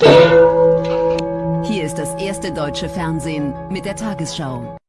Hier ist das erste deutsche Fernsehen mit der Tagesschau.